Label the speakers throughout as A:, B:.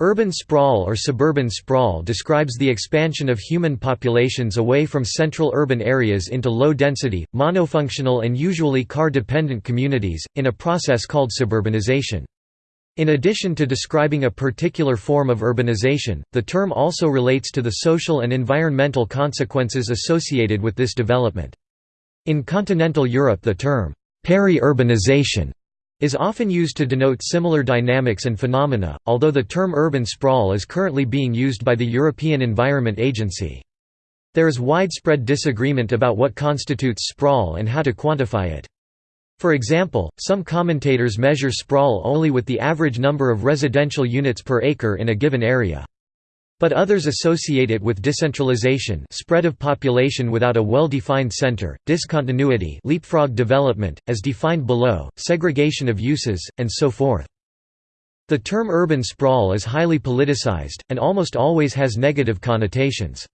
A: Urban sprawl or suburban sprawl describes the expansion of human populations away from central urban areas into low-density, monofunctional and usually car-dependent communities, in a process called suburbanization. In addition to describing a particular form of urbanization, the term also relates to the social and environmental consequences associated with this development. In continental Europe the term, peri-urbanization is often used to denote similar dynamics and phenomena, although the term urban sprawl is currently being used by the European Environment Agency. There is widespread disagreement about what constitutes sprawl and how to quantify it. For example, some commentators measure sprawl only with the average number of residential units per acre in a given area. But others associate it with decentralization spread of population without a well-defined center, discontinuity leapfrog development, as defined below, segregation of uses, and so forth. The term urban sprawl is highly politicized, and almost always has negative connotations.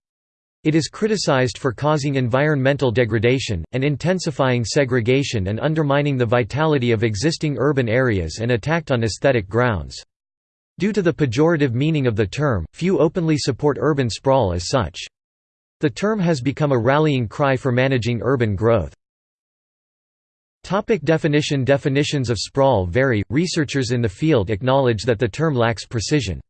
A: It is criticized for causing environmental degradation, and intensifying segregation and undermining the vitality of existing urban areas and attacked on aesthetic grounds. Due to the pejorative meaning of the term, few openly support urban sprawl as such. The term has become a rallying cry for managing urban growth. Topic definition Definitions of sprawl vary, researchers in the field acknowledge that the term lacks precision.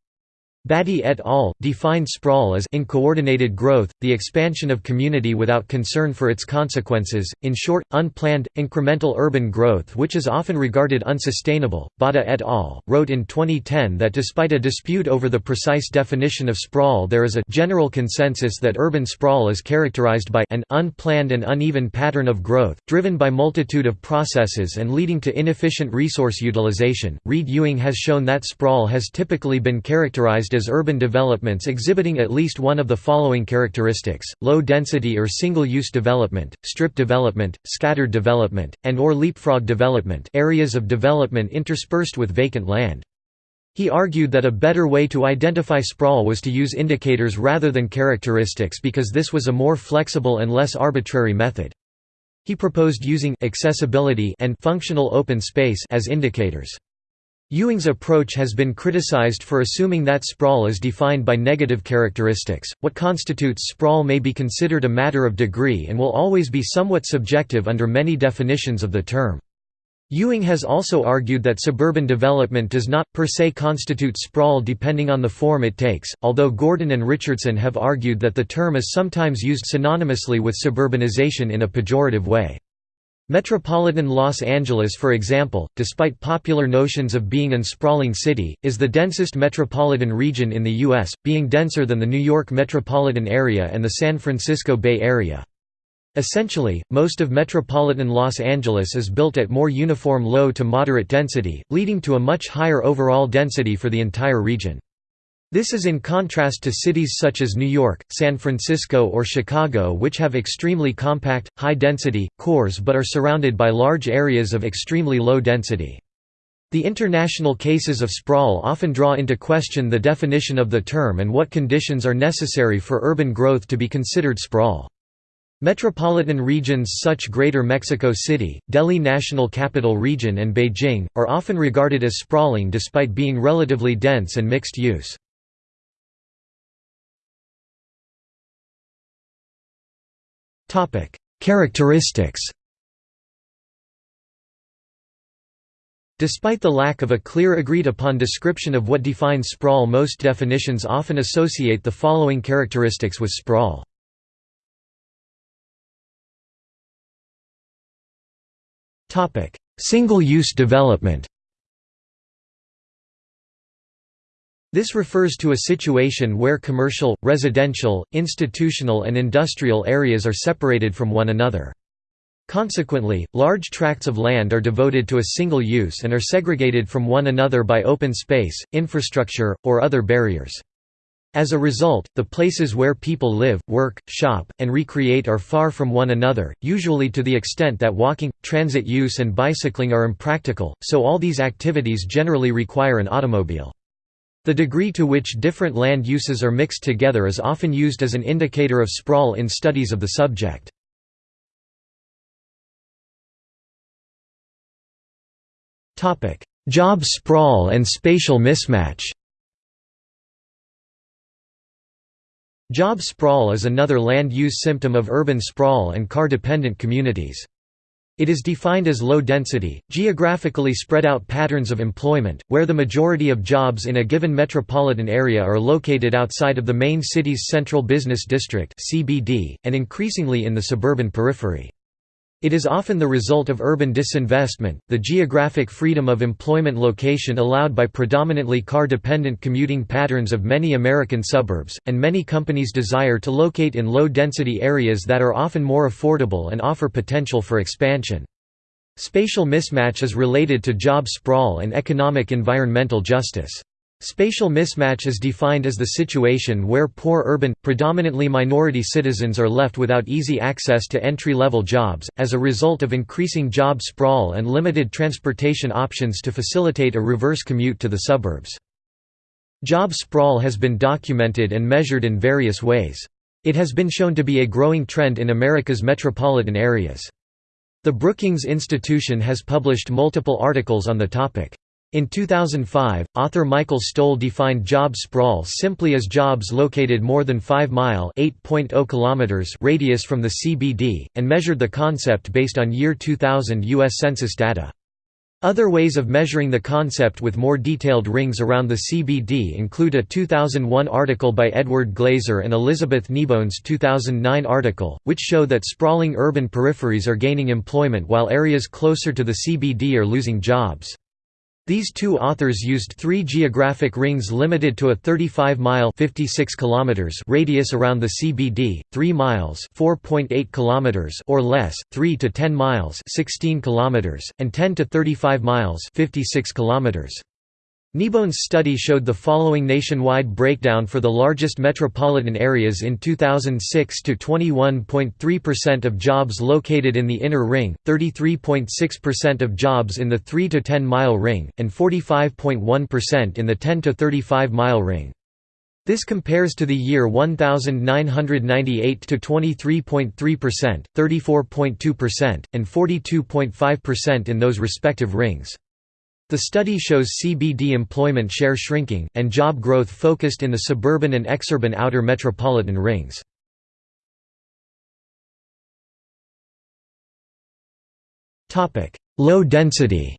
A: Batty et al. defined sprawl as uncoordinated growth, the expansion of community without concern for its consequences, in short, unplanned, incremental urban growth which is often regarded unsustainable. Bhatta et al. wrote in 2010 that despite a dispute over the precise definition of sprawl there is a general consensus that urban sprawl is characterized by an unplanned and uneven pattern of growth, driven by multitude of processes and leading to inefficient resource utilization. Reid Ewing has shown that sprawl has typically been characterized as urban developments exhibiting at least one of the following characteristics, low density or single-use development, strip development, scattered development, and or leapfrog development areas of development interspersed with vacant land. He argued that a better way to identify sprawl was to use indicators rather than characteristics because this was a more flexible and less arbitrary method. He proposed using accessibility and functional open space as indicators. Ewing's approach has been criticized for assuming that sprawl is defined by negative characteristics. What constitutes sprawl may be considered a matter of degree and will always be somewhat subjective under many definitions of the term. Ewing has also argued that suburban development does not, per se constitute sprawl depending on the form it takes, although Gordon and Richardson have argued that the term is sometimes used synonymously with suburbanization in a pejorative way. Metropolitan Los Angeles for example, despite popular notions of being an sprawling city, is the densest metropolitan region in the U.S., being denser than the New York metropolitan area and the San Francisco Bay Area. Essentially, most of metropolitan Los Angeles is built at more uniform low to moderate density, leading to a much higher overall density for the entire region. This is in contrast to cities such as New York, San Francisco or Chicago which have extremely compact, high-density, cores but are surrounded by large areas of extremely low density. The international cases of sprawl often draw into question the definition of the term and what conditions are necessary for urban growth to be considered sprawl. Metropolitan regions such as Greater Mexico City, Delhi National Capital Region and Beijing, are often regarded as sprawling despite being relatively dense and mixed use. Characteristics Despite the lack of a clear agreed-upon description of what defines sprawl most definitions often associate the following characteristics with sprawl. Single-use development This refers to a situation where commercial, residential, institutional and industrial areas are separated from one another. Consequently, large tracts of land are devoted to a single use and are segregated from one another by open space, infrastructure, or other barriers. As a result, the places where people live, work, shop, and recreate are far from one another, usually to the extent that walking, transit use and bicycling are impractical, so all these activities generally require an automobile. The degree to which different land uses are mixed together is often used as an indicator of sprawl in studies of the subject. Job sprawl and spatial mismatch Job sprawl is another land use symptom of urban sprawl and car-dependent communities. It is defined as low-density, geographically spread out patterns of employment, where the majority of jobs in a given metropolitan area are located outside of the main city's central business district and increasingly in the suburban periphery. It is often the result of urban disinvestment, the geographic freedom of employment location allowed by predominantly car-dependent commuting patterns of many American suburbs, and many companies' desire to locate in low-density areas that are often more affordable and offer potential for expansion. Spatial mismatch is related to job sprawl and economic environmental justice. Spatial mismatch is defined as the situation where poor urban, predominantly minority citizens are left without easy access to entry-level jobs, as a result of increasing job sprawl and limited transportation options to facilitate a reverse commute to the suburbs. Job sprawl has been documented and measured in various ways. It has been shown to be a growing trend in America's metropolitan areas. The Brookings Institution has published multiple articles on the topic. In 2005, author Michael Stoll defined job sprawl simply as jobs located more than 5-mile radius from the CBD, and measured the concept based on year 2000 U.S. Census data. Other ways of measuring the concept with more detailed rings around the CBD include a 2001 article by Edward Glaeser and Elizabeth Kneebone's 2009 article, which show that sprawling urban peripheries are gaining employment while areas closer to the CBD are losing jobs. These two authors used three geographic rings limited to a 35-mile radius around the CBD, 3 miles km or less, 3 to 10 miles 16 km, and 10 to 35 miles 56 km. Kneebone's study showed the following nationwide breakdown for the largest metropolitan areas in 2006 to 21.3% of jobs located in the inner ring, 33.6% of jobs in the 3 to 10 mile ring, and 45.1% in the 10 to 35 mile ring. This compares to the year 1998 to 23.3%, 34.2%, and 42.5% in those respective rings. The study shows CBD employment share shrinking, and job growth focused in the suburban and exurban outer metropolitan rings. Low density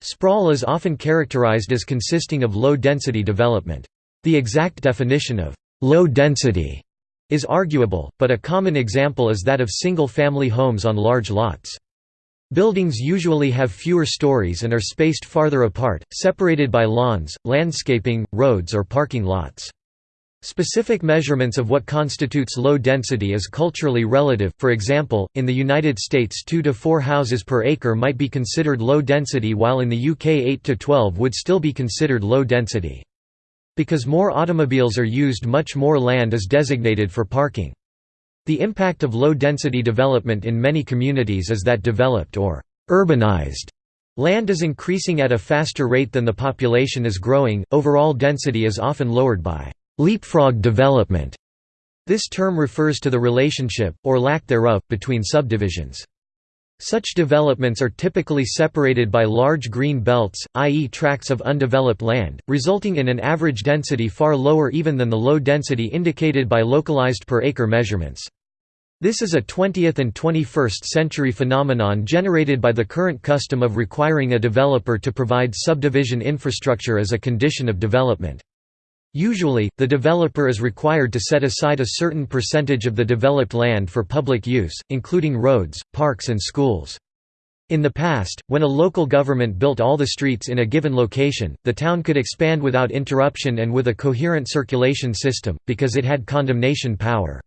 A: Sprawl is often characterized as consisting of low-density development. The exact definition of «low density» is arguable, but a common example is that of single-family homes on large lots. Buildings usually have fewer stories and are spaced farther apart, separated by lawns, landscaping, roads or parking lots. Specific measurements of what constitutes low density is culturally relative, for example, in the United States 2 to 4 houses per acre might be considered low density while in the UK 8 to 12 would still be considered low density. Because more automobiles are used much more land is designated for parking. The impact of low-density development in many communities is that developed or urbanized land is increasing at a faster rate than the population is growing, overall density is often lowered by leapfrog development. This term refers to the relationship, or lack thereof, between subdivisions. Such developments are typically separated by large green belts, i.e. tracts of undeveloped land, resulting in an average density far lower even than the low density indicated by localized per acre measurements. This is a 20th and 21st century phenomenon generated by the current custom of requiring a developer to provide subdivision infrastructure as a condition of development. Usually, the developer is required to set aside a certain percentage of the developed land for public use, including roads, parks and schools. In the past, when a local government built all the streets in a given location, the town could expand without interruption and with a coherent circulation system, because it had condemnation power.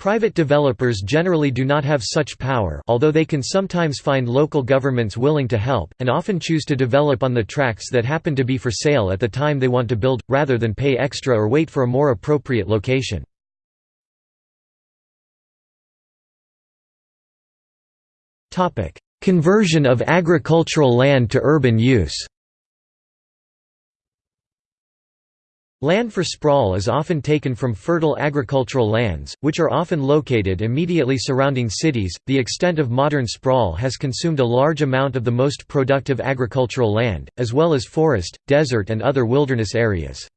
A: Private developers generally do not have such power although they can sometimes find local governments willing to help, and often choose to develop on the tracts that happen to be for sale at the time they want to build, rather than pay extra or wait for a more appropriate location. Conversion of agricultural land to urban use Land for sprawl is often taken from fertile agricultural lands, which are often located immediately surrounding cities. The extent of modern sprawl has consumed a large amount of the most productive agricultural land, as well as forest, desert, and other wilderness areas.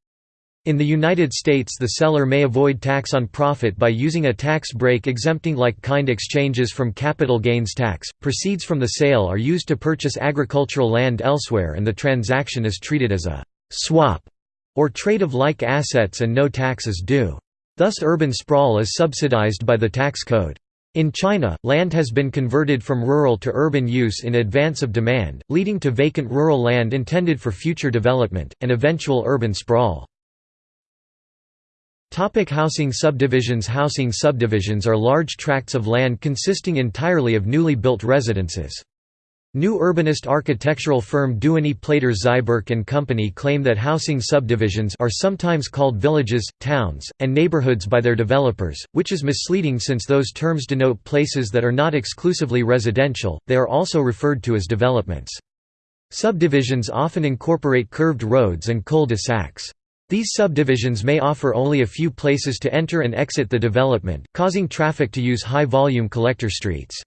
A: In the United States the seller may avoid tax on profit by using a tax break exempting like-kind exchanges from capital gains tax. Proceeds from the sale are used to purchase agricultural land elsewhere and the transaction is treated as a «swap» or trade of like assets and no tax is due. Thus urban sprawl is subsidized by the tax code. In China, land has been converted from rural to urban use in advance of demand, leading to vacant rural land intended for future development, and eventual urban sprawl. Topic housing subdivisions Housing subdivisions are large tracts of land consisting entirely of newly built residences. New urbanist architectural firm Duany Plater Zyberk and Company claim that housing subdivisions are sometimes called villages, towns, and neighborhoods by their developers, which is misleading since those terms denote places that are not exclusively residential, they are also referred to as developments. Subdivisions often incorporate curved roads and cul-de-sacs. These subdivisions may offer only a few places to enter and exit the development, causing traffic to use high-volume collector streets.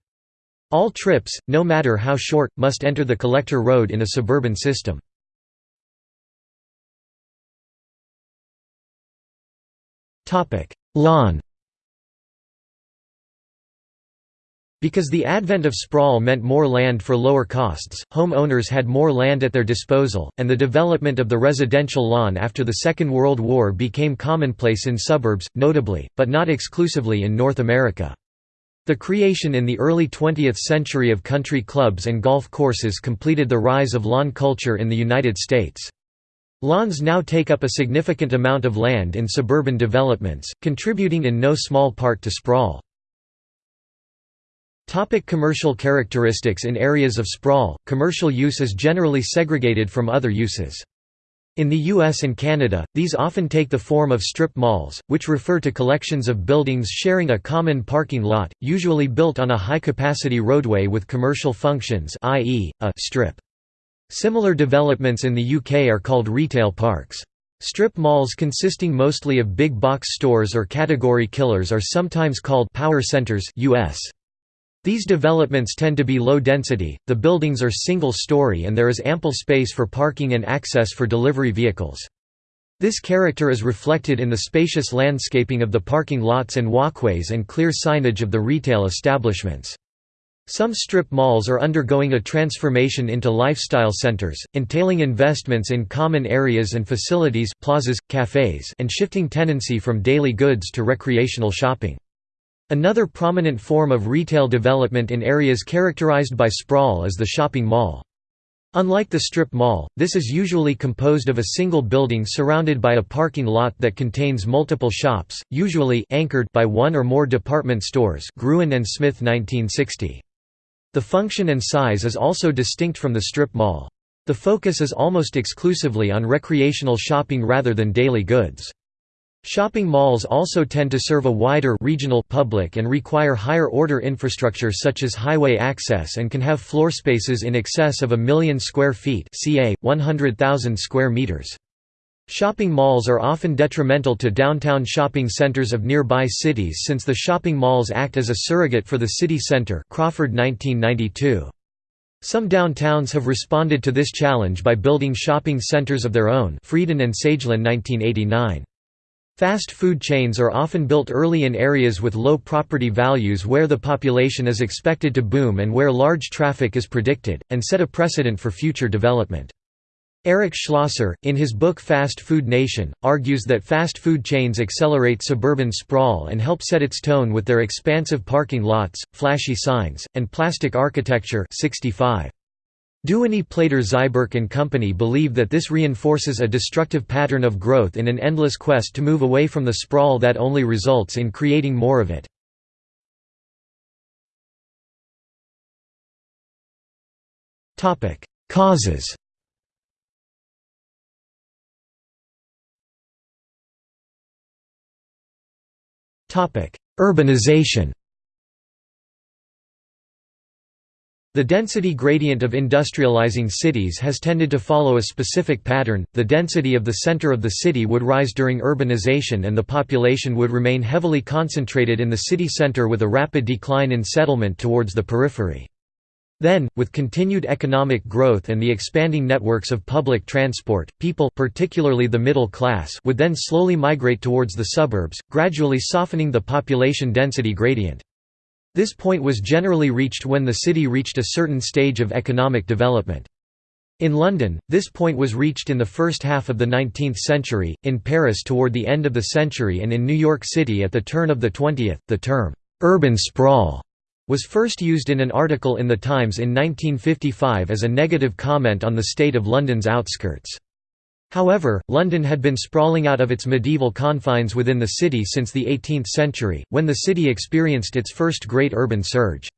A: All trips, no matter how short, must enter the collector road in a suburban system. Lawn Because the advent of sprawl meant more land for lower costs, home owners had more land at their disposal, and the development of the residential lawn after the Second World War became commonplace in suburbs, notably, but not exclusively in North America. The creation in the early 20th century of country clubs and golf courses completed the rise of lawn culture in the United States. Lawns now take up a significant amount of land in suburban developments, contributing in no small part to sprawl. Topic commercial characteristics In areas of sprawl, commercial use is generally segregated from other uses. In the US and Canada, these often take the form of strip malls, which refer to collections of buildings sharing a common parking lot, usually built on a high-capacity roadway with commercial functions i.e., a «strip». Similar developments in the UK are called retail parks. Strip malls consisting mostly of big box stores or category killers are sometimes called «power centers» US. These developments tend to be low density, the buildings are single-story and there is ample space for parking and access for delivery vehicles. This character is reflected in the spacious landscaping of the parking lots and walkways and clear signage of the retail establishments. Some strip malls are undergoing a transformation into lifestyle centers, entailing investments in common areas and facilities plazas, cafes, and shifting tenancy from daily goods to recreational shopping. Another prominent form of retail development in areas characterized by sprawl is the shopping mall. Unlike the strip mall, this is usually composed of a single building surrounded by a parking lot that contains multiple shops, usually anchored by one or more department stores Gruen and Smith 1960. The function and size is also distinct from the strip mall. The focus is almost exclusively on recreational shopping rather than daily goods. Shopping malls also tend to serve a wider regional public and require higher-order infrastructure such as highway access and can have floor spaces in excess of a million square feet ca. 100,000 square meters. Shopping malls are often detrimental to downtown shopping centers of nearby cities since the shopping malls act as a surrogate for the city center Crawford 1992. Some downtowns have responded to this challenge by building shopping centers of their own Frieden and Sagalyn 1989. Fast food chains are often built early in areas with low property values where the population is expected to boom and where large traffic is predicted, and set a precedent for future development. Eric Schlosser, in his book Fast Food Nation, argues that fast food chains accelerate suburban sprawl and help set its tone with their expansive parking lots, flashy signs, and plastic architecture 65. Duany Plater Zyberk and Company believe that this reinforces a destructive pattern of growth in an endless quest to move away from the sprawl that only results in creating more of it. Causes Urbanization The density gradient of industrializing cities has tended to follow a specific pattern, the density of the center of the city would rise during urbanization and the population would remain heavily concentrated in the city center with a rapid decline in settlement towards the periphery. Then, with continued economic growth and the expanding networks of public transport, people particularly the middle class would then slowly migrate towards the suburbs, gradually softening the population density gradient. This point was generally reached when the city reached a certain stage of economic development. In London, this point was reached in the first half of the 19th century, in Paris toward the end of the century and in New York City at the turn of the 20th. The term, urban sprawl, was first used in an article in The Times in 1955 as a negative comment on the state of London's outskirts. However, London had been sprawling out of its medieval confines within the city since the 18th century, when the city experienced its first great urban surge.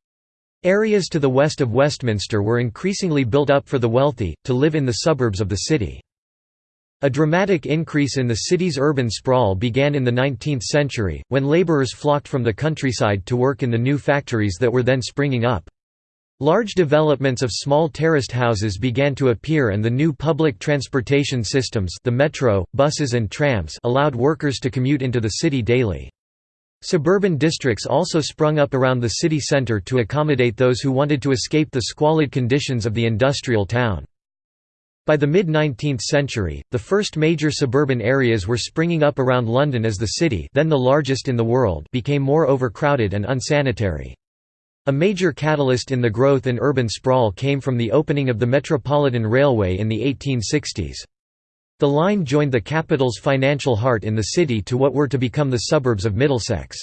A: Areas to the west of Westminster were increasingly built up for the wealthy, to live in the suburbs of the city. A dramatic increase in the city's urban sprawl began in the 19th century, when laborers flocked from the countryside to work in the new factories that were then springing up. Large developments of small terraced houses began to appear and the new public transportation systems the metro, buses and trams allowed workers to commute into the city daily. Suburban districts also sprung up around the city centre to accommodate those who wanted to escape the squalid conditions of the industrial town. By the mid-19th century, the first major suburban areas were springing up around London as the city then the largest in the world became more overcrowded and unsanitary. A major catalyst in the growth in urban sprawl came from the opening of the Metropolitan Railway in the 1860s. The line joined the capital's financial heart in the city to what were to become the suburbs of Middlesex.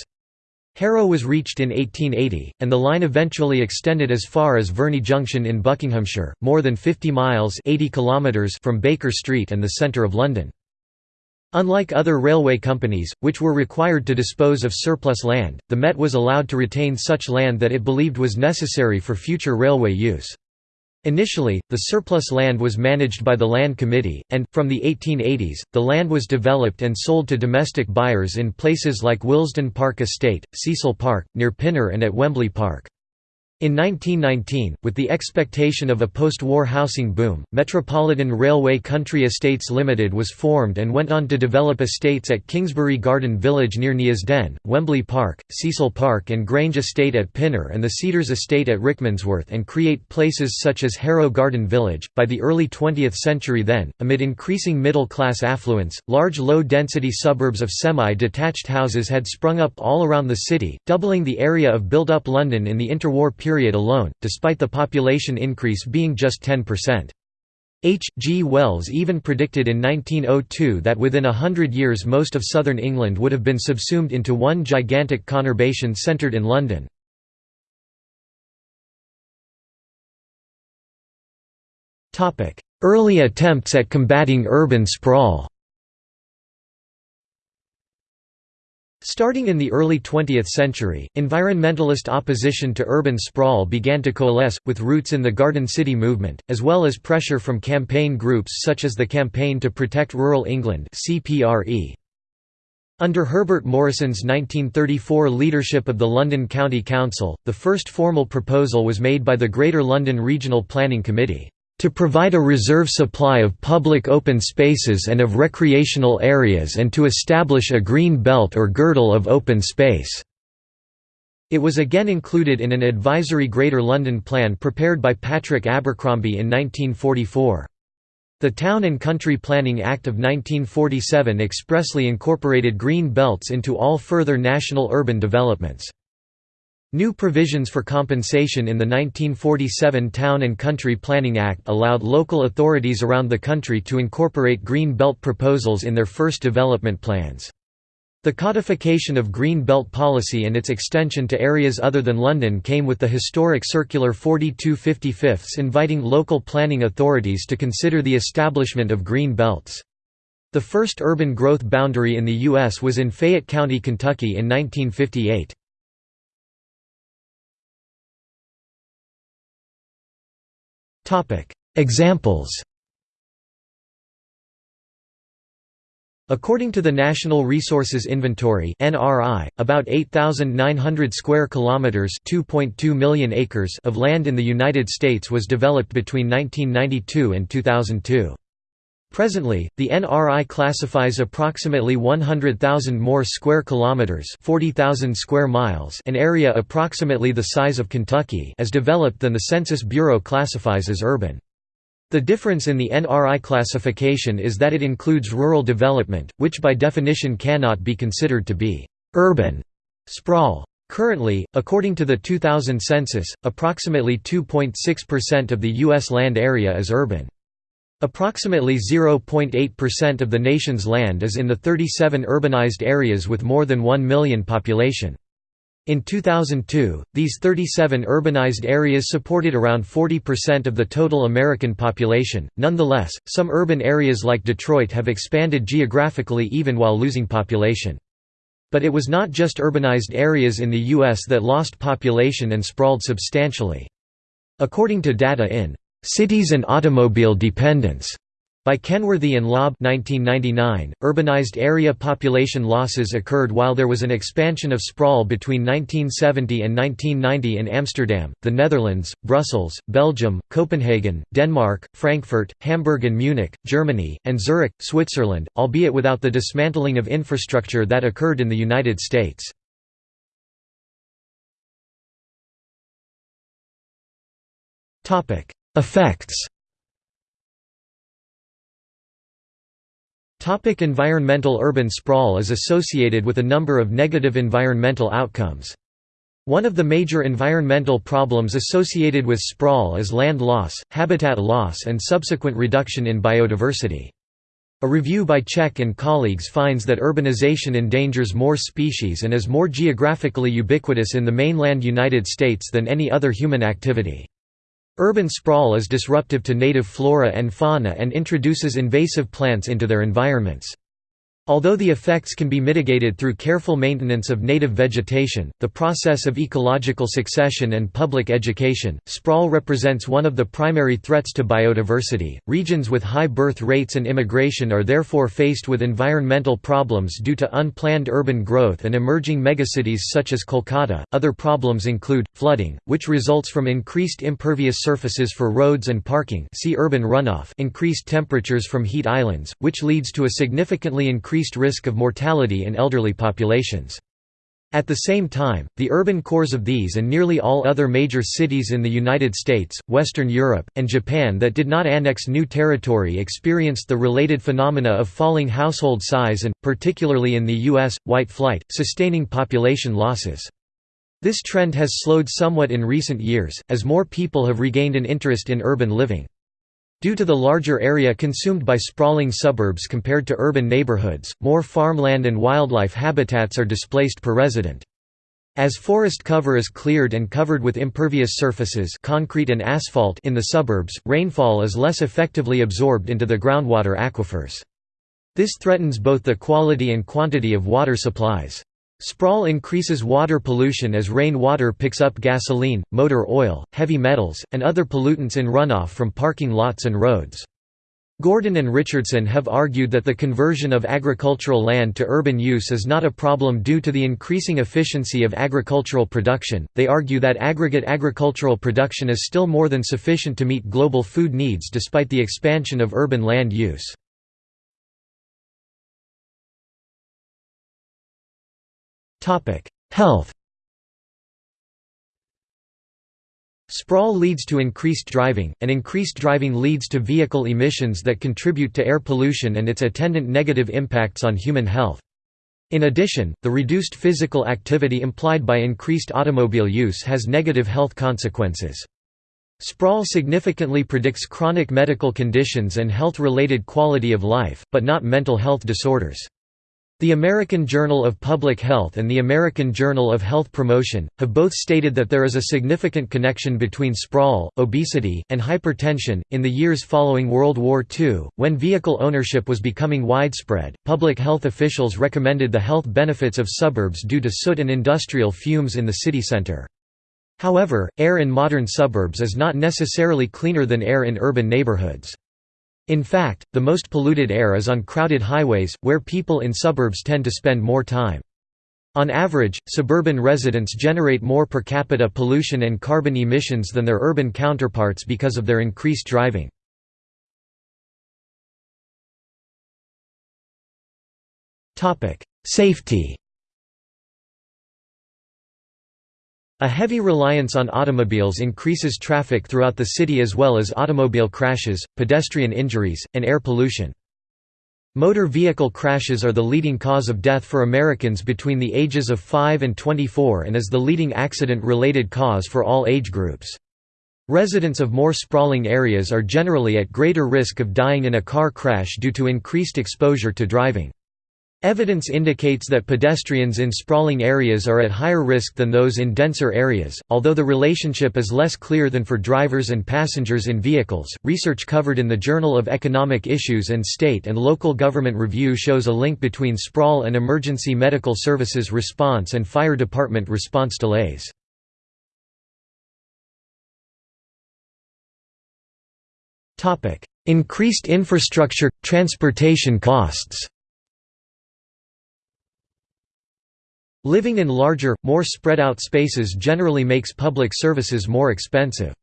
A: Harrow was reached in 1880, and the line eventually extended as far as Verney Junction in Buckinghamshire, more than 50 miles 80 kilometres from Baker Street and the centre of London. Unlike other railway companies, which were required to dispose of surplus land, the Met was allowed to retain such land that it believed was necessary for future railway use. Initially, the surplus land was managed by the Land Committee, and, from the 1880s, the land was developed and sold to domestic buyers in places like Willesden Park Estate, Cecil Park, near Pinner and at Wembley Park. In 1919, with the expectation of a post-war housing boom, Metropolitan Railway Country Estates Limited was formed and went on to develop estates at Kingsbury Garden Village near Neasden, Wembley Park, Cecil Park and Grange Estate at Pinner and the Cedars Estate at Rickmansworth and create places such as Harrow Garden Village. By the early 20th century then, amid increasing middle-class affluence, large low-density suburbs of semi-detached houses had sprung up all around the city, doubling the area of built-up London in the interwar period period alone, despite the population increase being just 10%. H. G. Wells even predicted in 1902 that within a hundred years most of southern England would have been subsumed into one gigantic conurbation centred in London. Early attempts at combating urban sprawl Starting in the early 20th century, environmentalist opposition to urban sprawl began to coalesce, with roots in the Garden City movement, as well as pressure from campaign groups such as the Campaign to Protect Rural England Under Herbert Morrison's 1934 leadership of the London County Council, the first formal proposal was made by the Greater London Regional Planning Committee to provide a reserve supply of public open spaces and of recreational areas and to establish a green belt or girdle of open space." It was again included in an advisory Greater London plan prepared by Patrick Abercrombie in 1944. The Town and Country Planning Act of 1947 expressly incorporated green belts into all further national urban developments. New provisions for compensation in the 1947 Town and Country Planning Act allowed local authorities around the country to incorporate Green Belt proposals in their first development plans. The codification of Green Belt policy and its extension to areas other than London came with the historic Circular 4255 inviting local planning authorities to consider the establishment of green belts. The first urban growth boundary in the U.S. was in Fayette County, Kentucky in 1958. Examples According to the National Resources Inventory (NRI), about 8,900 square kilometers (2.2 million acres) of land in the United States was developed between 1992 and 2002. Presently, the NRI classifies approximately 100,000 more square kilometers, 40,000 square miles, an area approximately the size of Kentucky, as developed than the Census Bureau classifies as urban. The difference in the NRI classification is that it includes rural development, which by definition cannot be considered to be urban sprawl. Currently, according to the 2000 census, approximately 2.6% of the U.S. land area is urban. Approximately 0.8% of the nation's land is in the 37 urbanized areas with more than 1 million population. In 2002, these 37 urbanized areas supported around 40% of the total American population. Nonetheless, some urban areas like Detroit have expanded geographically even while losing population. But it was not just urbanized areas in the U.S. that lost population and sprawled substantially. According to data in Cities and Automobile Dependence by Kenworthy and Laub 1999, urbanized area population losses occurred while there was an expansion of sprawl between 1970 and 1990 in Amsterdam, the Netherlands, Brussels, Belgium, Copenhagen, Denmark, Frankfurt, Hamburg and Munich, Germany, and Zurich, Switzerland, albeit without the dismantling of infrastructure that occurred in the United States. Effects Topic environmental Urban sprawl is associated with a number of negative environmental outcomes. One of the major environmental problems associated with sprawl is land loss, habitat loss and subsequent reduction in biodiversity. A review by Czech and colleagues finds that urbanization endangers more species and is more geographically ubiquitous in the mainland United States than any other human activity. Urban sprawl is disruptive to native flora and fauna and introduces invasive plants into their environments. Although the effects can be mitigated through careful maintenance of native vegetation, the process of ecological succession and public education, sprawl represents one of the primary threats to biodiversity. Regions with high birth rates and immigration are therefore faced with environmental problems due to unplanned urban growth and emerging megacities such as Kolkata. Other problems include flooding, which results from increased impervious surfaces for roads and parking, see urban runoff, increased temperatures from heat islands, which leads to a significantly increased increased risk of mortality in elderly populations. At the same time, the urban cores of these and nearly all other major cities in the United States, Western Europe, and Japan that did not annex new territory experienced the related phenomena of falling household size and, particularly in the U.S., white flight, sustaining population losses. This trend has slowed somewhat in recent years, as more people have regained an interest in urban living. Due to the larger area consumed by sprawling suburbs compared to urban neighborhoods, more farmland and wildlife habitats are displaced per resident. As forest cover is cleared and covered with impervious surfaces concrete and asphalt in the suburbs, rainfall is less effectively absorbed into the groundwater aquifers. This threatens both the quality and quantity of water supplies. Sprawl increases water pollution as rain water picks up gasoline, motor oil, heavy metals, and other pollutants in runoff from parking lots and roads. Gordon and Richardson have argued that the conversion of agricultural land to urban use is not a problem due to the increasing efficiency of agricultural production. They argue that aggregate agricultural production is still more than sufficient to meet global food needs despite the expansion of urban land use. Health Sprawl leads to increased driving, and increased driving leads to vehicle emissions that contribute to air pollution and its attendant negative impacts on human health. In addition, the reduced physical activity implied by increased automobile use has negative health consequences. Sprawl significantly predicts chronic medical conditions and health-related quality of life, but not mental health disorders. The American Journal of Public Health and the American Journal of Health Promotion, have both stated that there is a significant connection between sprawl, obesity, and hypertension. In the years following World War II, when vehicle ownership was becoming widespread, public health officials recommended the health benefits of suburbs due to soot and industrial fumes in the city center. However, air in modern suburbs is not necessarily cleaner than air in urban neighborhoods. In fact, the most polluted air is on crowded highways, where people in suburbs tend to spend more time. On average, suburban residents generate more per capita pollution and carbon emissions than their urban counterparts because of their increased driving. Safety A heavy reliance on automobiles increases traffic throughout the city as well as automobile crashes, pedestrian injuries, and air pollution. Motor vehicle crashes are the leading cause of death for Americans between the ages of 5 and 24 and is the leading accident-related cause for all age groups. Residents of more sprawling areas are generally at greater risk of dying in a car crash due to increased exposure to driving. Evidence indicates that pedestrians in sprawling areas are at higher risk than those in denser areas, although the relationship is less clear than for drivers and passengers in vehicles. Research covered in the Journal of Economic Issues and State and Local Government Review shows a link between sprawl and emergency medical services response and fire department response delays. Increased infrastructure transportation costs. Living in larger, more spread out spaces generally makes public services more expensive.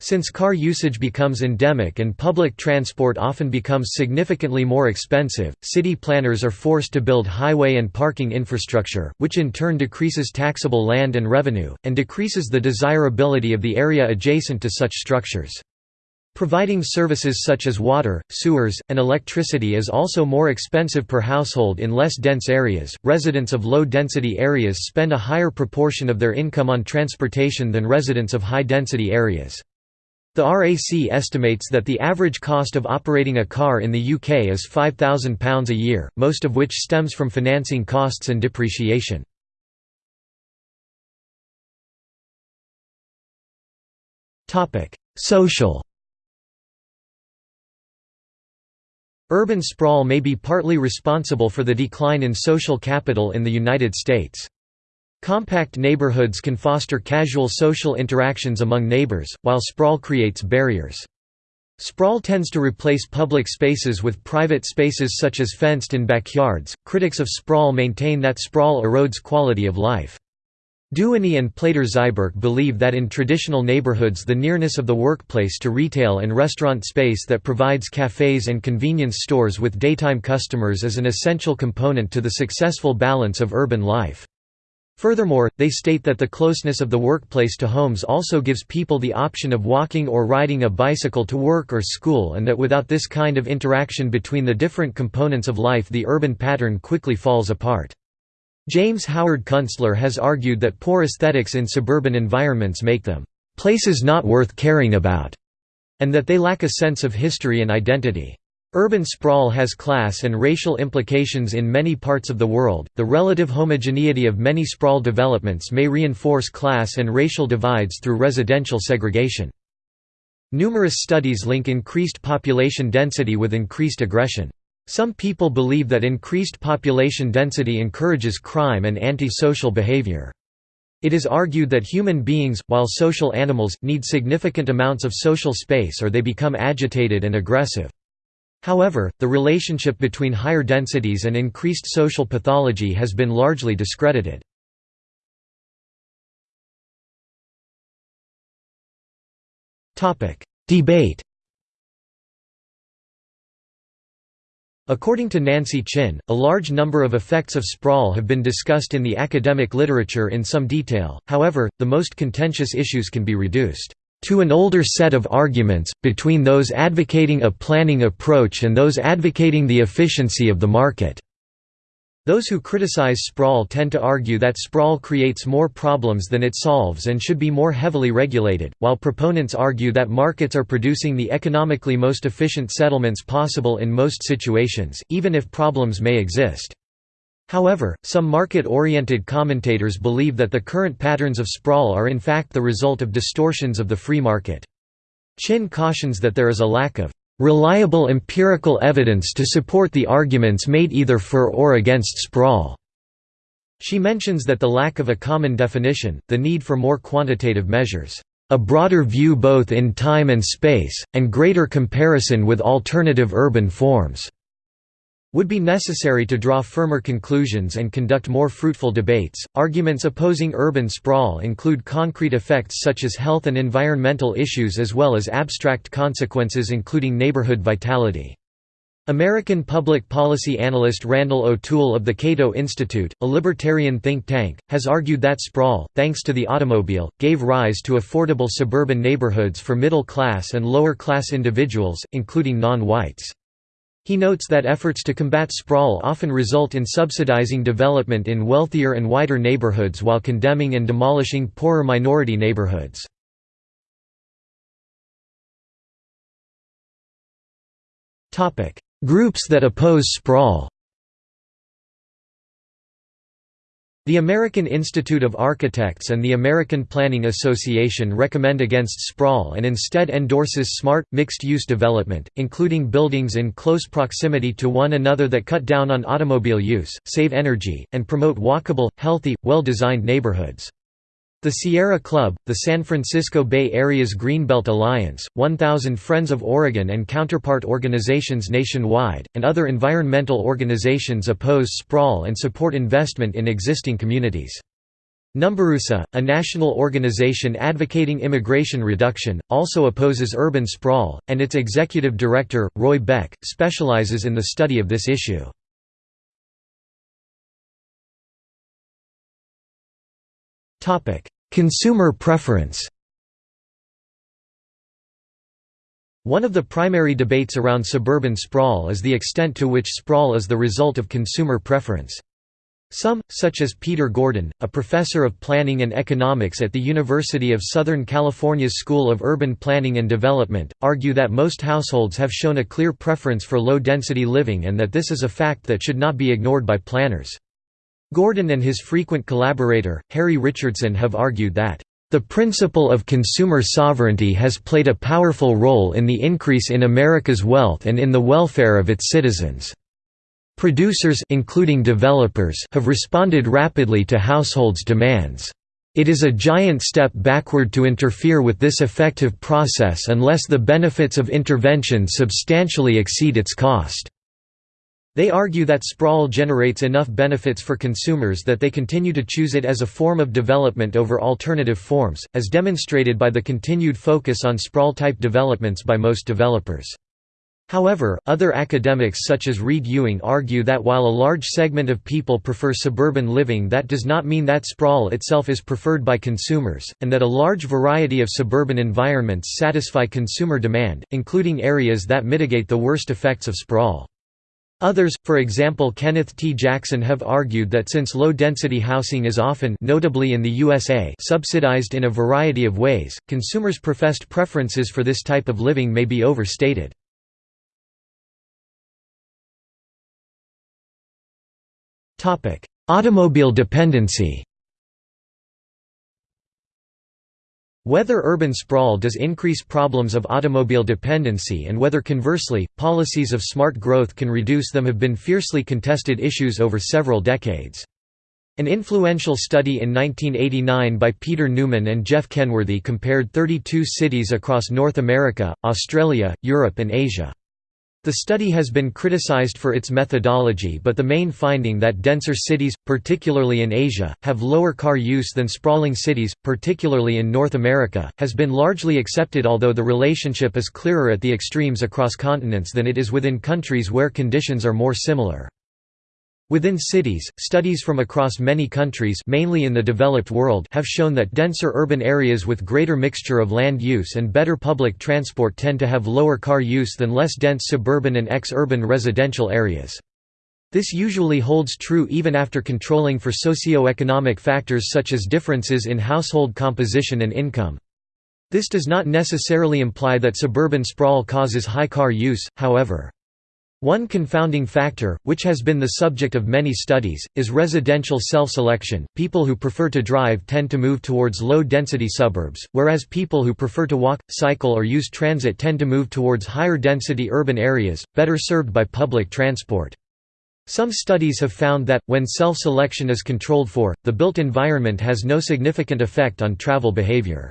A: Since car usage becomes endemic and public transport often becomes significantly more expensive, city planners are forced to build highway and parking infrastructure, which in turn decreases taxable land and revenue, and decreases the desirability of the area adjacent to such structures. Providing services such as water, sewers, and electricity is also more expensive per household in less dense areas. Residents of low density areas spend a higher proportion of their income on transportation than residents of high density areas. The RAC estimates that the average cost of operating a car in the UK is £5,000 a year, most of which stems from financing costs and depreciation. Social Urban sprawl may be partly responsible for the decline in social capital in the United States. Compact neighborhoods can foster casual social interactions among neighbors, while sprawl creates barriers. Sprawl tends to replace public spaces with private spaces such as fenced-in backyards. Critics of sprawl maintain that sprawl erodes quality of life. Duany and Plater-Zyberk believe that in traditional neighborhoods the nearness of the workplace to retail and restaurant space that provides cafes and convenience stores with daytime customers is an essential component to the successful balance of urban life. Furthermore, they state that the closeness of the workplace to homes also gives people the option of walking or riding a bicycle to work or school and that without this kind of interaction between the different components of life the urban pattern quickly falls apart. James Howard Kunstler has argued that poor aesthetics in suburban environments make them places not worth caring about, and that they lack a sense of history and identity. Urban sprawl has class and racial implications in many parts of the world. The relative homogeneity of many sprawl developments may reinforce class and racial divides through residential segregation. Numerous studies link increased population density with increased aggression. Some people believe that increased population density encourages crime and anti-social behavior. It is argued that human beings, while social animals, need significant amounts of social space or they become agitated and aggressive. However, the relationship between higher densities and increased social pathology has been largely discredited. Debate According to Nancy Chin, a large number of effects of sprawl have been discussed in the academic literature in some detail, however, the most contentious issues can be reduced to an older set of arguments, between those advocating a planning approach and those advocating the efficiency of the market. Those who criticize sprawl tend to argue that sprawl creates more problems than it solves and should be more heavily regulated, while proponents argue that markets are producing the economically most efficient settlements possible in most situations, even if problems may exist. However, some market-oriented commentators believe that the current patterns of sprawl are in fact the result of distortions of the free market. Chin cautions that there is a lack of reliable empirical evidence to support the arguments made either for or against sprawl. She mentions that the lack of a common definition, the need for more quantitative measures, a broader view both in time and space, and greater comparison with alternative urban forms would be necessary to draw firmer conclusions and conduct more fruitful debates. Arguments opposing urban sprawl include concrete effects such as health and environmental issues as well as abstract consequences including neighborhood vitality. American public policy analyst Randall O'Toole of the Cato Institute, a libertarian think tank, has argued that sprawl, thanks to the automobile, gave rise to affordable suburban neighborhoods for middle-class and lower-class individuals, including non-whites. He notes that efforts to combat sprawl often result in subsidizing development in wealthier and wider neighborhoods while condemning and demolishing poorer minority neighborhoods. Groups that oppose sprawl The American Institute of Architects and the American Planning Association recommend against sprawl and instead endorses smart, mixed-use development, including buildings in close proximity to one another that cut down on automobile use, save energy, and promote walkable, healthy, well-designed neighborhoods. The Sierra Club, the San Francisco Bay Area's Greenbelt Alliance, 1000 Friends of Oregon and counterpart organizations nationwide, and other environmental organizations oppose sprawl and support investment in existing communities. NumbersUSA, a national organization advocating immigration reduction, also opposes urban sprawl, and its executive director, Roy Beck, specializes in the study of this issue. Consumer preference One of the primary debates around suburban sprawl is the extent to which sprawl is the result of consumer preference. Some, such as Peter Gordon, a professor of planning and economics at the University of Southern California's School of Urban Planning and Development, argue that most households have shown a clear preference for low-density living and that this is a fact that should not be ignored by planners. Gordon and his frequent collaborator, Harry Richardson have argued that, "...the principle of consumer sovereignty has played a powerful role in the increase in America's wealth and in the welfare of its citizens." Producers including developers have responded rapidly to households' demands. It is a giant step backward to interfere with this effective process unless the benefits of intervention substantially exceed its cost. They argue that sprawl generates enough benefits for consumers that they continue to choose it as a form of development over alternative forms, as demonstrated by the continued focus on sprawl-type developments by most developers. However, other academics such as Reid Ewing argue that while a large segment of people prefer suburban living that does not mean that sprawl itself is preferred by consumers, and that a large variety of suburban environments satisfy consumer demand, including areas that mitigate the worst effects of sprawl. Others, for example Kenneth T. Jackson have argued that since low-density housing is often notably in the USA subsidized in a variety of ways, consumers' professed preferences for this type of living may be overstated. Automobile dependency Whether urban sprawl does increase problems of automobile dependency and whether conversely, policies of smart growth can reduce them have been fiercely contested issues over several decades. An influential study in 1989 by Peter Newman and Jeff Kenworthy compared 32 cities across North America, Australia, Europe and Asia. The study has been criticized for its methodology but the main finding that denser cities, particularly in Asia, have lower car use than sprawling cities, particularly in North America, has been largely accepted although the relationship is clearer at the extremes across continents than it is within countries where conditions are more similar. Within cities, studies from across many countries mainly in the developed world have shown that denser urban areas with greater mixture of land use and better public transport tend to have lower car use than less dense suburban and ex-urban residential areas. This usually holds true even after controlling for socio-economic factors such as differences in household composition and income. This does not necessarily imply that suburban sprawl causes high car use, however. One confounding factor, which has been the subject of many studies, is residential self-selection. People who prefer to drive tend to move towards low-density suburbs, whereas people who prefer to walk, cycle or use transit tend to move towards higher-density urban areas, better served by public transport. Some studies have found that, when self-selection is controlled for, the built environment has no significant effect on travel behavior.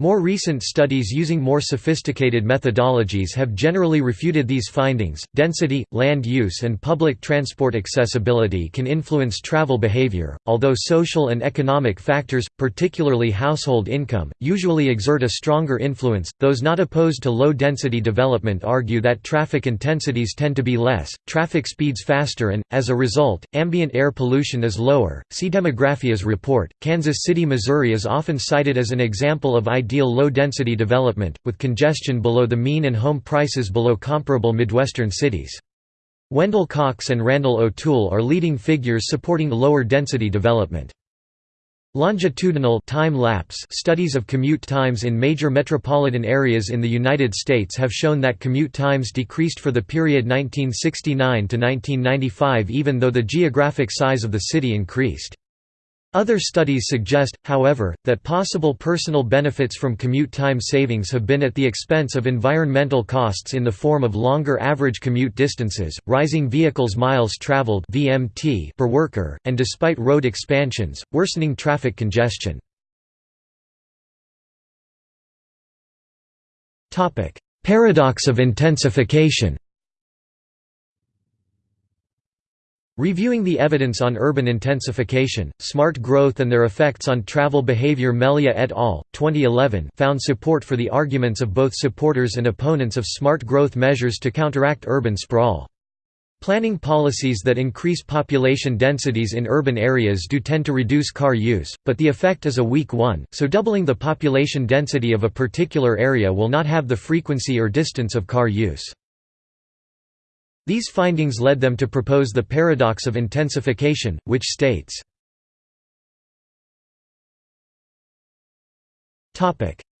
A: More recent studies using more sophisticated methodologies have generally refuted these findings. Density, land use, and public transport accessibility can influence travel behavior, although social and economic factors, particularly household income, usually exert a stronger influence. Those not opposed to low density development argue that traffic intensities tend to be less, traffic speeds faster, and, as a result, ambient air pollution is lower. See Demographia's report. Kansas City, Missouri is often cited as an example of ideal low-density development, with congestion below the mean and home prices below comparable Midwestern cities. Wendell Cox and Randall O'Toole are leading figures supporting lower density development. Longitudinal time lapse studies of commute times in major metropolitan areas in the United States have shown that commute times decreased for the period 1969 to 1995 even though the geographic size of the city increased. Other studies suggest, however, that possible personal benefits from commute time savings have been at the expense of environmental costs in the form of longer average commute distances, rising vehicles miles traveled (VMT) per worker, and despite road expansions, worsening traffic congestion. Topic: Paradox of intensification. Reviewing the evidence on urban intensification, smart growth and their effects on travel behavior Melia et al., 2011 found support for the arguments of both supporters and opponents of smart growth measures to counteract urban sprawl. Planning policies that increase population densities in urban areas do tend to reduce car use, but the effect is a weak one, so doubling the population density of a particular area will not have the frequency or distance of car use. These findings led them to propose the paradox of intensification, which states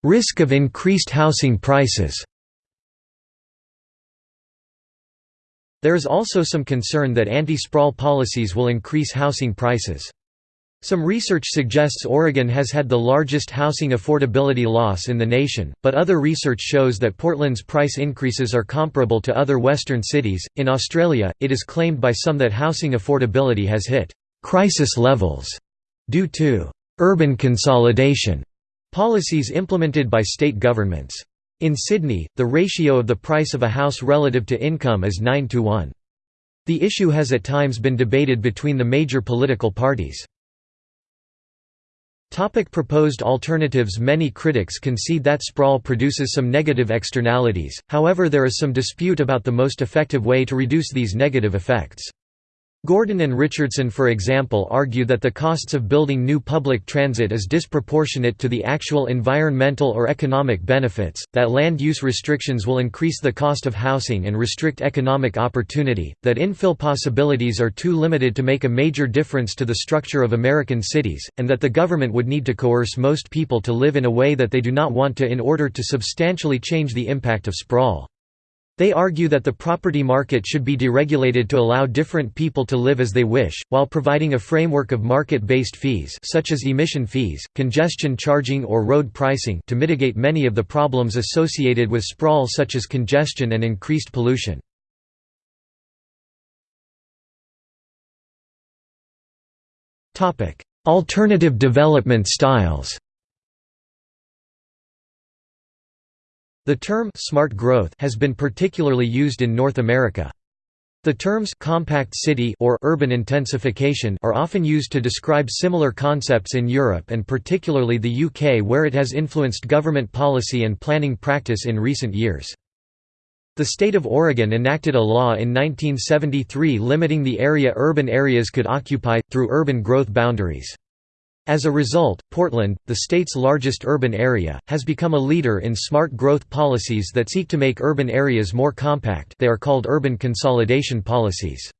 A: Risk of increased housing prices There is also some concern that anti-sprawl policies will increase housing prices. Some research suggests Oregon has had the largest housing affordability loss in the nation, but other research shows that Portland's price increases are comparable to other western cities. In Australia, it is claimed by some that housing affordability has hit crisis levels due to urban consolidation policies implemented by state governments. In Sydney, the ratio of the price of a house relative to income is 9 to 1. The issue has at times been debated between the major political parties. Topic proposed alternatives Many critics concede that sprawl produces some negative externalities, however there is some dispute about the most effective way to reduce these negative effects. Gordon and Richardson for example argue that the costs of building new public transit is disproportionate to the actual environmental or economic benefits, that land use restrictions will increase the cost of housing and restrict economic opportunity, that infill possibilities are too limited to make a major difference to the structure of American cities, and that the government would need to coerce most people to live in a way that they do not want to in order to substantially change the impact of sprawl. They argue that the property market should be deregulated to allow different people to live as they wish, while providing a framework of market-based fees such as emission fees, congestion charging or road pricing to mitigate many of the problems associated with sprawl such as congestion and increased pollution. Alternative development styles The term «smart growth» has been particularly used in North America. The terms «compact city» or «urban intensification» are often used to describe similar concepts in Europe and particularly the UK where it has influenced government policy and planning practice in recent years. The state of Oregon enacted a law in 1973 limiting the area urban areas could occupy, through urban growth boundaries. As a result, Portland, the state's largest urban area, has become a leader in smart growth policies that seek to make urban areas more compact they are called urban consolidation policies.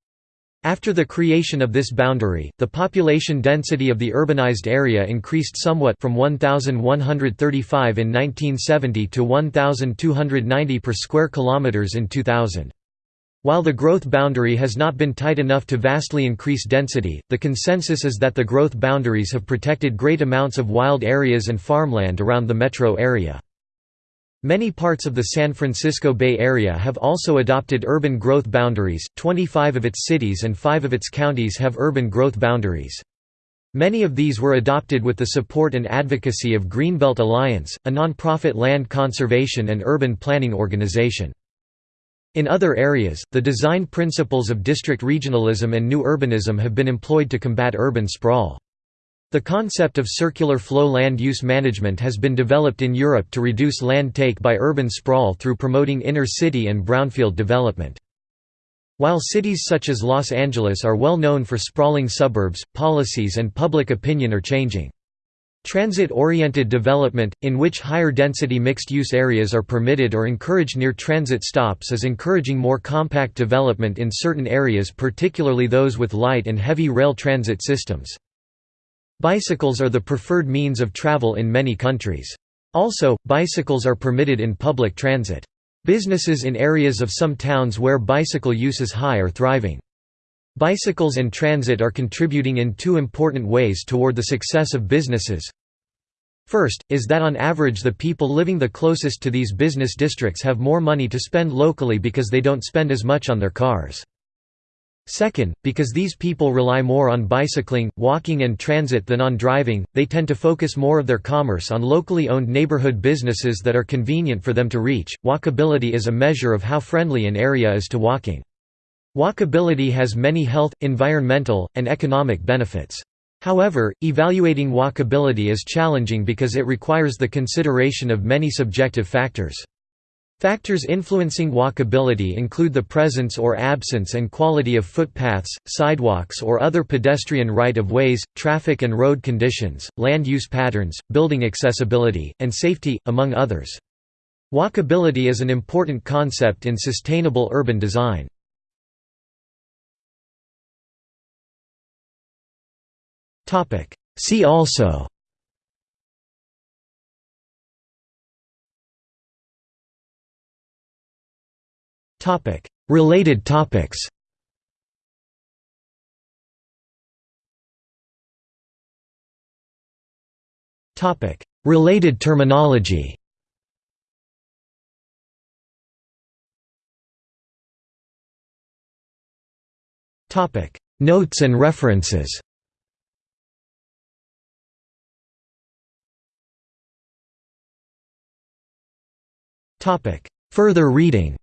A: After the creation of this boundary, the population density of the urbanized area increased somewhat from 1,135 in 1970 to 1,290 per square kilometers in 2000. While the growth boundary has not been tight enough to vastly increase density, the consensus is that the growth boundaries have protected great amounts of wild areas and farmland around the metro area. Many parts of the San Francisco Bay Area have also adopted urban growth boundaries, 25 of its cities and 5 of its counties have urban growth boundaries. Many of these were adopted with the support and advocacy of Greenbelt Alliance, a non-profit land conservation and urban planning organization. In other areas, the design principles of district regionalism and new urbanism have been employed to combat urban sprawl. The concept of circular flow land use management has been developed in Europe to reduce land take by urban sprawl through promoting inner city and brownfield development. While cities such as Los Angeles are well known for sprawling suburbs, policies and public opinion are changing. Transit-oriented development, in which higher-density mixed-use areas are permitted or encouraged near transit stops is encouraging more compact development in certain areas particularly those with light and heavy rail transit systems. Bicycles are the preferred means of travel in many countries. Also, bicycles are permitted in public transit. Businesses in areas of some towns where bicycle use is high are thriving. Bicycles and transit are contributing in two important ways toward the success of businesses. First, is that on average the people living the closest to these business districts have more money to spend locally because they don't spend as much on their cars. Second, because these people rely more on bicycling, walking and transit than on driving, they tend to focus more of their commerce on locally owned neighborhood businesses that are convenient for them to reach. Walkability is a measure of how friendly an area is to walking. Walkability has many health, environmental, and economic benefits. However, evaluating walkability is challenging because it requires the consideration of many subjective factors. Factors influencing walkability include the presence or absence and quality of footpaths, sidewalks or other pedestrian right-of-ways, traffic and road conditions, land use patterns, building accessibility, and safety, among others. Walkability is an important concept in sustainable urban design. See also. Related topics. Related terminology. Notes and references Further reading